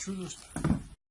truest